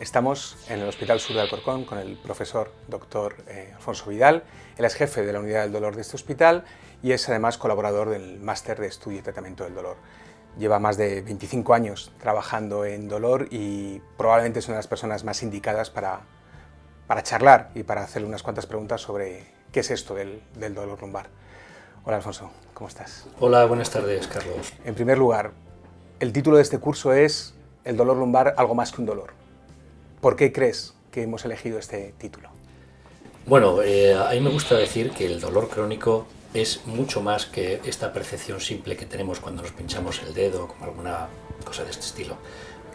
Estamos en el Hospital Sur de Alcorcón con el profesor doctor eh, Alfonso Vidal. Él es jefe de la unidad del dolor de este hospital y es además colaborador del máster de estudio y tratamiento del dolor. Lleva más de 25 años trabajando en dolor y probablemente es una de las personas más indicadas para, para charlar y para hacerle unas cuantas preguntas sobre qué es esto del, del dolor lumbar. Hola Alfonso, ¿cómo estás? Hola, buenas tardes Carlos. En primer lugar, el título de este curso es El dolor lumbar, algo más que un dolor. ¿Por qué crees que hemos elegido este título? Bueno, eh, a mí me gusta decir que el dolor crónico es mucho más que esta percepción simple que tenemos cuando nos pinchamos el dedo como alguna cosa de este estilo.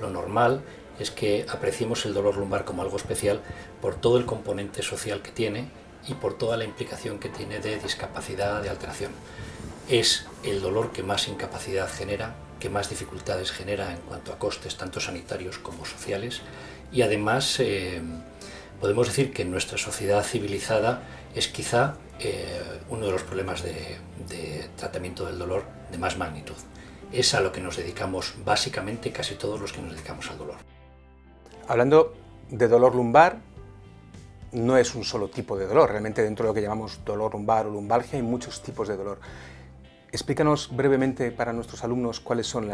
Lo normal es que apreciemos el dolor lumbar como algo especial por todo el componente social que tiene y por toda la implicación que tiene de discapacidad, de alteración. Es el dolor que más incapacidad genera, que más dificultades genera en cuanto a costes tanto sanitarios como sociales y además eh, podemos decir que nuestra sociedad civilizada es quizá eh, uno de los problemas de, tratamiento del dolor de más magnitud. Es a lo que nos dedicamos básicamente casi todos los que nos dedicamos al dolor. Hablando de dolor lumbar, no es un solo tipo de dolor, realmente dentro de lo que llamamos dolor lumbar o lumbalgia hay muchos tipos de dolor. Explícanos brevemente para nuestros alumnos cuáles son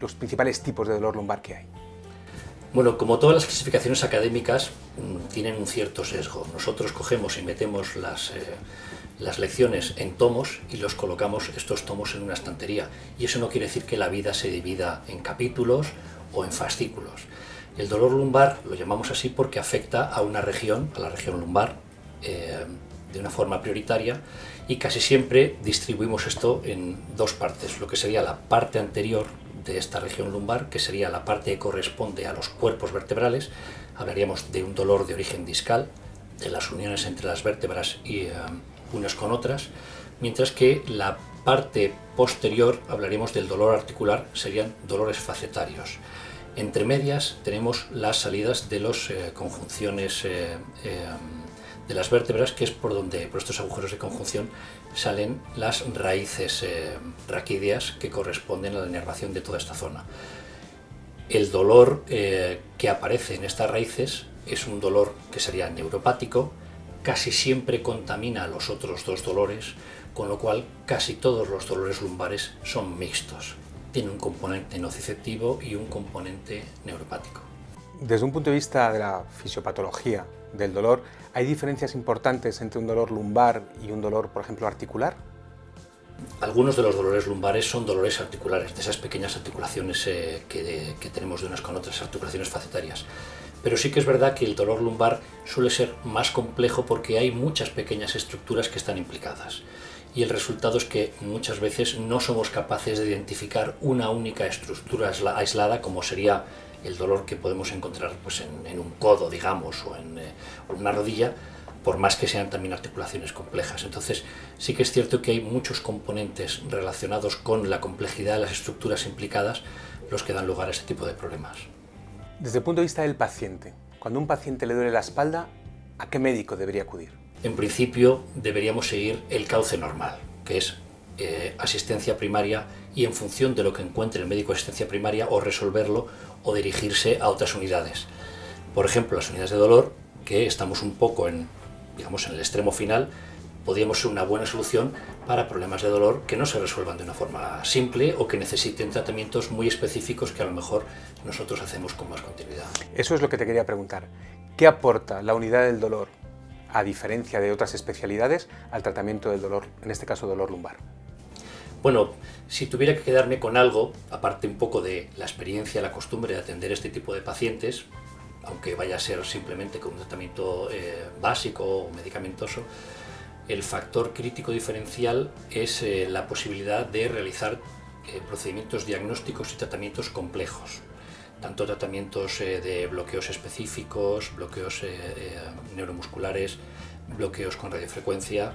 los principales tipos de dolor lumbar que hay. Bueno, como todas las clasificaciones académicas mm, tienen un cierto sesgo. Nosotros cogemos y metemos las, eh, las lecciones en tomos y los colocamos estos tomos en una estantería. Y eso no quiere decir que la vida se divida en capítulos o en fascículos. El dolor lumbar lo llamamos así porque afecta a una región, a la región lumbar, eh, de una forma prioritaria y casi siempre distribuimos esto en dos partes, lo que sería la parte anterior de esta región lumbar, que sería la parte que corresponde a los cuerpos vertebrales, hablaríamos de un dolor de origen discal, de las uniones entre las vértebras y eh, unas con otras, mientras que la parte posterior hablaríamos del dolor articular, serían dolores facetarios. Entre medias tenemos las salidas de las eh, conjunciones eh, eh, de las vértebras, que es por donde, por estos agujeros de conjunción, salen las raíces eh, raquídeas que corresponden a la inervación de toda esta zona. El dolor eh, que aparece en estas raíces es un dolor que sería neuropático, casi siempre contamina a los otros dos dolores, con lo cual casi todos los dolores lumbares son mixtos. Tiene un componente nociceptivo y un componente neuropático. Desde un punto de vista de la fisiopatología del dolor, ¿hay diferencias importantes entre un dolor lumbar y un dolor, por ejemplo, articular? Algunos de los dolores lumbares son dolores articulares, de esas pequeñas articulaciones eh, que, que tenemos de unas con otras, articulaciones facetarias. Pero sí que es verdad que el dolor lumbar suele ser más complejo porque hay muchas pequeñas estructuras que están implicadas. Y el resultado es que muchas veces no somos capaces de identificar una única estructura aislada como sería el dolor que podemos encontrar pues, en, en un codo, digamos, o en, eh, o en una rodilla, por más que sean también articulaciones complejas. Entonces, sí que es cierto que hay muchos componentes relacionados con la complejidad de las estructuras implicadas los que dan lugar a este tipo de problemas. Desde el punto de vista del paciente, cuando a un paciente le duele la espalda, ¿a qué médico debería acudir? En principio, deberíamos seguir el cauce normal, que es eh, asistencia primaria y en función de lo que encuentre el médico de asistencia primaria o resolverlo o dirigirse a otras unidades. Por ejemplo, las unidades de dolor, que estamos un poco en, digamos, en el extremo final, podríamos ser una buena solución para problemas de dolor que no se resuelvan de una forma simple o que necesiten tratamientos muy específicos que a lo mejor nosotros hacemos con más continuidad. Eso es lo que te quería preguntar. ¿Qué aporta la unidad del dolor, a diferencia de otras especialidades, al tratamiento del dolor, en este caso dolor lumbar? Bueno, si tuviera que quedarme con algo, aparte un poco de la experiencia, la costumbre de atender este tipo de pacientes, aunque vaya a ser simplemente con un tratamiento eh, básico o medicamentoso, el factor crítico diferencial es eh, la posibilidad de realizar eh, procedimientos diagnósticos y tratamientos complejos, tanto tratamientos de bloqueos específicos, bloqueos neuromusculares, bloqueos con radiofrecuencia,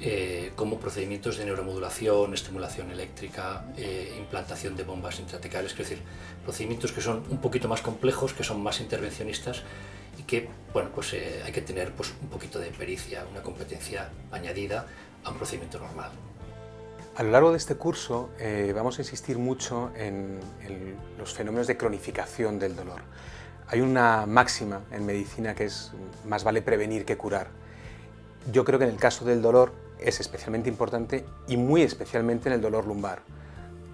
eh, como procedimientos de neuromodulación, estimulación eléctrica, eh, implantación de bombas intratecales, es decir, procedimientos que son un poquito más complejos, que son más intervencionistas y que bueno, pues, eh, hay que tener pues, un poquito de pericia, una competencia añadida a un procedimiento normal. A lo largo de este curso eh, vamos a insistir mucho en, en, los fenómenos de cronificación del dolor. Hay una máxima en medicina que es más vale prevenir que curar. Yo creo que en el caso del dolor es especialmente importante y muy especialmente en el dolor lumbar.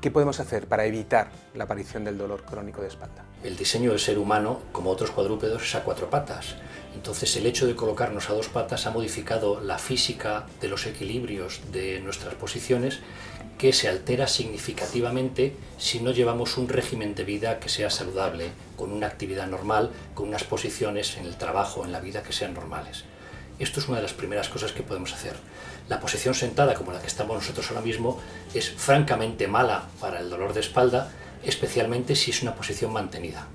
¿Qué podemos hacer para evitar la aparición del dolor crónico de espalda? El diseño del ser humano, como otros cuadrúpedos, es a cuatro patas. Entonces el hecho de colocarnos a dos patas ha modificado la física de los equilibrios de nuestras posiciones que se altera significativamente si no llevamos un régimen de vida que sea saludable, con una actividad normal, con unas posiciones en el trabajo, en la vida que sean normales. Esto es una de las primeras cosas que podemos hacer. La posición sentada, como la que estamos nosotros ahora mismo, es francamente mala para el dolor de espalda, especialmente si es una posición mantenida.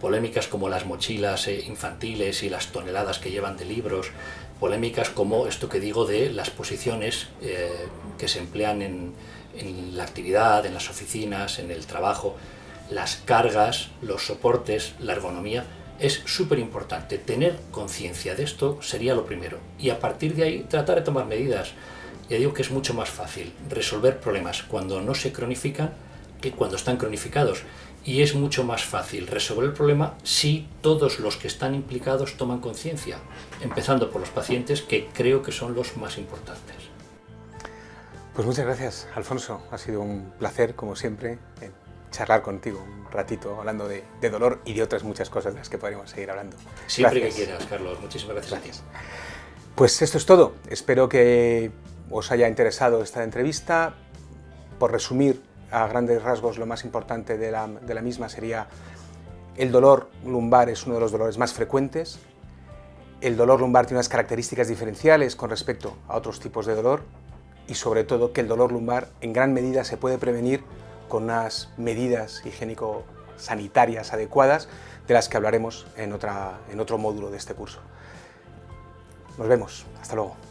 Polémicas como las mochilas eh, infantiles y las toneladas que llevan de libros, polémicas como esto que digo de las posiciones eh, que se emplean en, en la actividad, en las oficinas, en el trabajo, las cargas, los soportes, la ergonomía, es súper importante. Tener conciencia de esto sería lo primero. Y a partir de ahí tratar de tomar medidas. Ya digo que es mucho más fácil resolver problemas cuando no se cronifican que cuando están cronificados. Y es mucho más fácil resolver el problema si todos los que están implicados toman conciencia, empezando por los pacientes, que creo que son los más importantes. Pues muchas gracias, Alfonso. Ha sido un placer, como siempre, charlar contigo un ratito hablando de, dolor y de otras muchas cosas de las que podríamos seguir hablando. Siempre que quieras, Carlos. Muchísimas gracias. Gracias. Pues esto es todo. Espero que os haya interesado esta entrevista. Por resumir a grandes rasgos, lo más importante de la, de la misma sería el dolor lumbar es uno de los dolores más frecuentes. El dolor lumbar tiene unas características diferenciales con respecto a otros tipos de dolor y sobre todo que el dolor lumbar en gran medida se puede prevenir con unas medidas higiénico-sanitarias adecuadas de las que hablaremos en, otra, en otro módulo de este curso. Nos vemos. Hasta luego.